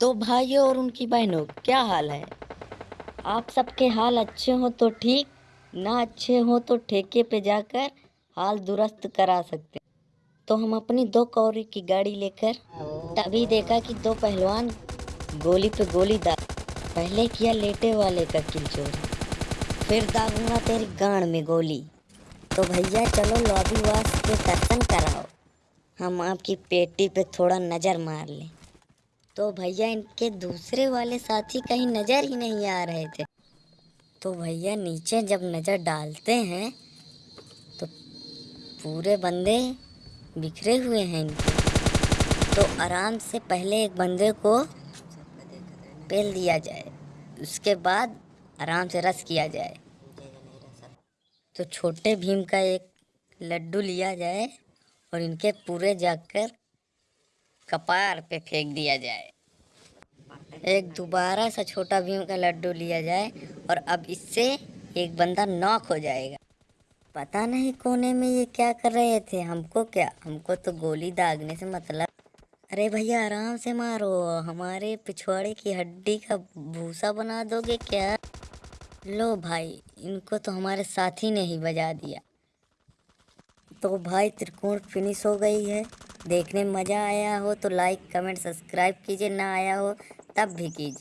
तो भाइयों और उनकी बहनों, क्या हाल है? आप सबके हाल अच्छे हो तो ठीक, ना अच्छे हो तो ठेके पे जाकर हाल दुरुस्त करा सकते तो हम अपनी दो कौड़ी की गाड़ी लेकर, तभी देखा कि दो पहलवान गोली पे गोली दाग पहले किया लेटे वाले का किल चोरी। फिर दागूँगा तेरी गांड में गोली। तो भैया, चलो लॉबी वास के दर्शन कराओ। हम आपकी पेटी पे थोड़ा नज़र मार लें। तो भैया इनके दूसरे वाले साथी कहीं नज़र ही नहीं आ रहे थे। तो भैया नीचे जब नज़र डालते हैं तो पूरे बंदे बिखरे हुए हैं इनके। तो आराम से पहले एक बंदे को पेल दिया जाए, उसके बाद आराम से रस किया जाए। तो छोटे भीम का एक लड्डू लिया जाए और इनके पूरे जाकर कपार पे फेंक दिया जाए। एक दोबारा सा छोटा भीम का लड्डू लिया जाए और अब इससे एक बंदा नॉक हो जाएगा। पता नहीं कोने में ये क्या कर रहे थे, हमको क्या? हमको तो गोली दागने से मतलब। अरे भैया, आराम से मारो। हमारे पिछवाड़े की हड्डी का भूसा बना दोगे क्या? लो भाई, इनको तो हमारे साथी ने ही बजा दिया। तो भाई, त्रिकोण फिनिश हो गई है। देखने में मज़ा आया हो तो लाइक कमेंट सब्सक्राइब कीजिए। ना आया हो तब भी कीजिए।